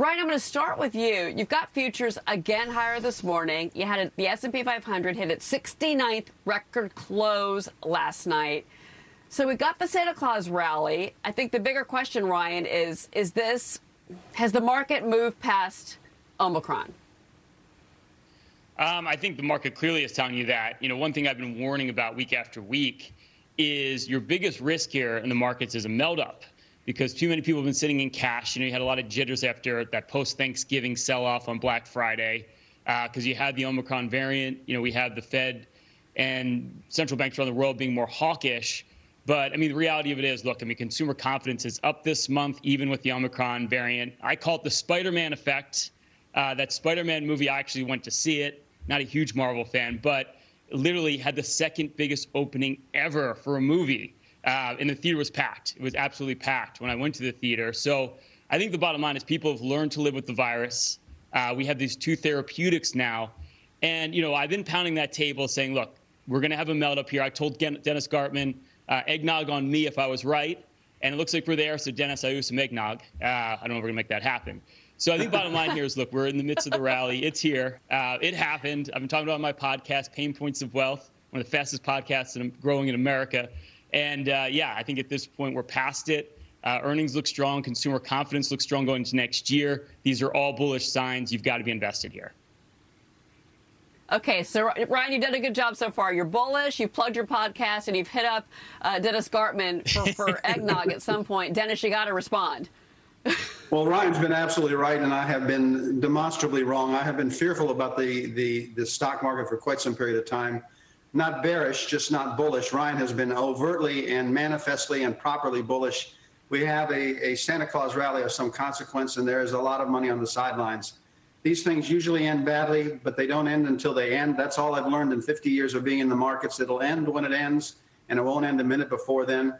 Ryan, I'm going to start with you. You've got futures again higher this morning. You had the S&P 500 hit its 69th record close last night. So we got the Santa Claus rally. I think the bigger question, Ryan, is is this has the market moved past Omicron? Um, I think the market clearly is telling you that. You know, one thing I've been warning about week after week is your biggest risk here in the markets is a melt up because too many people have been sitting in cash. You know, you had a lot of jitters after that post Thanksgiving sell off on Black Friday because uh, you had the Omicron variant. You know, we had the Fed and central banks around the world being more hawkish. But I mean, the reality of it is, look, I mean, consumer confidence is up this month, even with the Omicron variant. I call it the Spider Man effect. Uh, that Spider Man movie, I actually went to see it. Not a huge Marvel fan, but literally had the second biggest opening ever for a movie. Uh, and the theater was packed. It was absolutely packed when I went to the theater. So I think the bottom line is people have learned to live with the virus. Uh, we have these two therapeutics now. And, you know, I've been pounding that table saying, look, we're going to have a melt up here. I told Dennis Gartman, uh, eggnog on me if I was right. And it looks like we're there. So, Dennis, I owe some eggnog. Uh, I don't know if we're going to make that happen. So I think bottom line here is look, we're in the midst of the rally. It's here. Uh, it happened. I've been talking about my podcast, Payne Points of Wealth, one of the fastest podcasts growing in America. And uh, yeah, I think at this point we're past it. Uh, earnings look strong. Consumer confidence looks strong going into next year. These are all bullish signs. You've got to be invested here. Okay, so Ryan, you've done a good job so far. You're bullish. You've plugged your podcast, and you've hit up uh, Dennis Gartman for, for eggnog at some point. Dennis, you got to respond. well, Ryan's been absolutely right, and I have been demonstrably wrong. I have been fearful about the the the stock market for quite some period of time. Not bearish, just not bullish. Ryan has been overtly and manifestly and properly bullish. We have a, a Santa Claus rally of some consequence, and there is a lot of money on the sidelines. These things usually end badly, but they don't end until they end. That's all I've learned in 50 years of being in the markets. It'll end when it ends, and it won't end a minute before then.